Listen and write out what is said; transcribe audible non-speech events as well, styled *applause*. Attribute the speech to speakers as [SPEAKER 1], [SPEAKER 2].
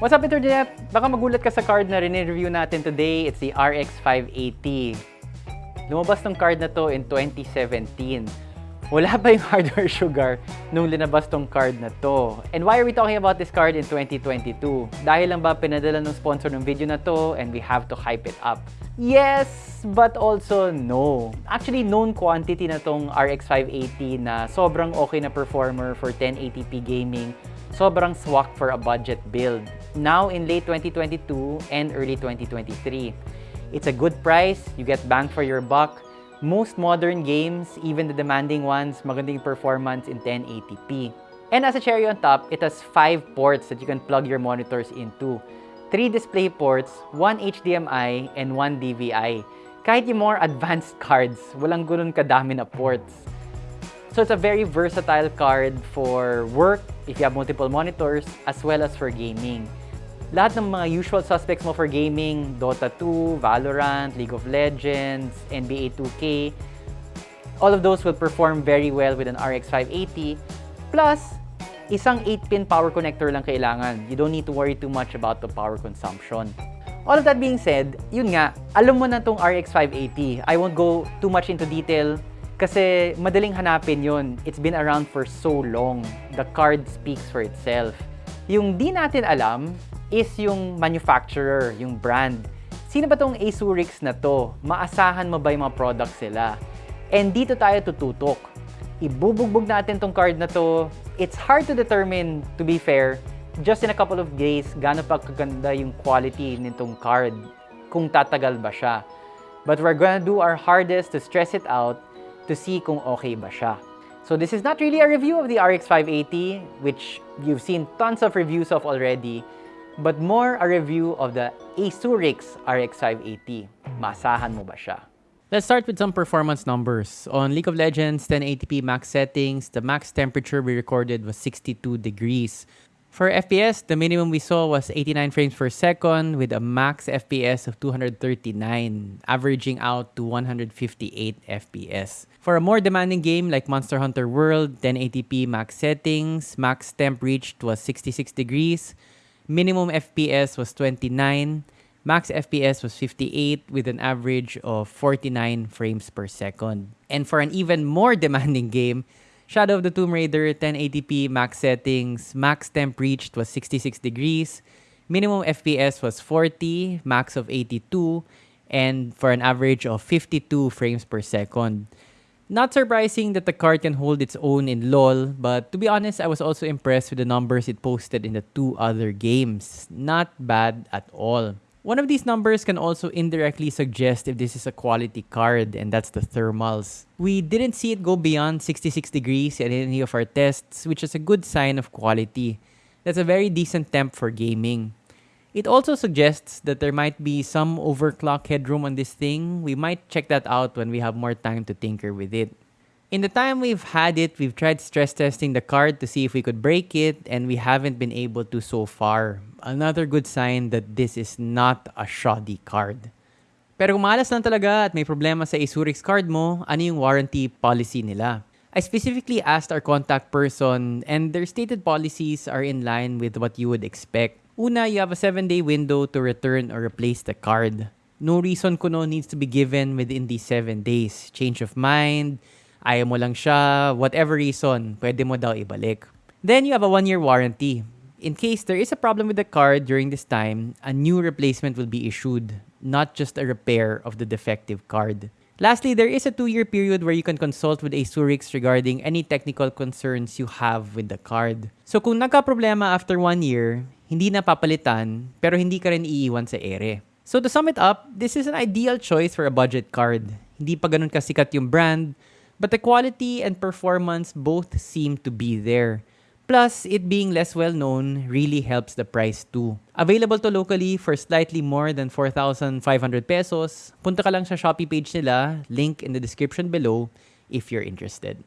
[SPEAKER 1] What's up, Internet? Baka magulat ka sa card na rin-review natin today. It's the RX 580. Lumabas tong card na to in 2017. Wala pa yung *laughs* hardware sugar nung linabas tong card na to. And why are we talking about this card in 2022? Dahil lang ba pinadala ng sponsor ng video na to and we have to hype it up? Yes, but also no. Actually, known quantity na tong RX 580 na sobrang okay na performer for 1080p gaming sobrang swak for a budget build. Now in late 2022 and early 2023. It's a good price, you get bang for your buck. Most modern games, even the demanding ones, magandang performance in 1080p. And as a cherry on top, it has 5 ports that you can plug your monitors into. 3 display ports, 1 HDMI, and 1 DVI. Kahit yung more advanced *laughs* cards, walang ganun kadami na ports. So it's a very versatile card for work, if you have multiple monitors, as well as for gaming. Lahat ng mga usual suspects mo for gaming, Dota 2, Valorant, League of Legends, NBA 2K, all of those will perform very well with an RX 580. Plus, isang 8-pin power connector lang kailangan. You don't need to worry too much about the power consumption. All of that being said, yun nga, alam mo na tong RX 580. I won't go too much into detail kasi madaling hanapin yun. It's been around for so long. The card speaks for itself. Yung di natin alam is yung manufacturer, yung brand. Sino ba tong Asurix na to? Maasahan mo ba yung mga products sila? And dito tayo tututok. Ibubugbog natin tong card na to. It's hard to determine, to be fair, just in a couple of days, gaano pa kaganda yung quality nitong card, kung tatagal ba siya. But we're gonna do our hardest to stress it out to see kung okay ba siya. So this is not really a review of the RX 580, which you've seen tons of reviews of already, but more a review of the Asurix RX 580. Masahan mo ba siya? Let's start with some performance numbers. On League of Legends 1080p max settings, the max temperature we recorded was 62 degrees. For FPS, the minimum we saw was 89 frames per second with a max FPS of 239, averaging out to 158 FPS. For a more demanding game like Monster Hunter World, 1080p max settings, max temp reached was 66 degrees, minimum FPS was 29, max FPS was 58 with an average of 49 frames per second. And for an even more *laughs* demanding game, Shadow of the Tomb Raider 1080p max settings, max temp reached was 66 degrees, minimum FPS was 40, max of 82, and for an average of 52 frames per second. Not surprising that the card can hold its own in LoL, but to be honest, I was also impressed with the numbers it posted in the two other games. Not bad at all. One of these numbers can also indirectly suggest if this is a quality card, and that's the thermals. We didn't see it go beyond 66 degrees in any of our tests, which is a good sign of quality. That's a very decent temp for gaming. It also suggests that there might be some overclock headroom on this thing. We might check that out when we have more time to tinker with it. In the time we've had it, we've tried stress testing the card to see if we could break it, and we haven't been able to so far. Another good sign that this is not a shoddy card. Pero kung malas lang talaga at may problema sa Asurix card mo, ano yung warranty policy nila? I specifically asked our contact person and their stated policies are in line with what you would expect. Una, you have a 7-day window to return or replace the card. No reason kuno needs to be given within these 7 days. Change of mind, ayaw mo lang siya, whatever reason, pwede mo daw ibalik. Then you have a one-year warranty. In case there is a problem with the card during this time, a new replacement will be issued, not just a repair of the defective card. Lastly, there is a two-year period where you can consult with Asurix regarding any technical concerns you have with the card. So kung nagka-problema after one year, hindi na papalitan, pero hindi ka rin iiwan sa ere. So to sum it up, this is an ideal choice for a budget card. Hindi pa ganun kasikat yung brand, but the quality and performance both seem to be there. Plus, it being less well known really helps the price too. Available to locally for slightly more than 4,500 pesos. Punta ka lang sa Shopee page nila, link in the description below if you're interested.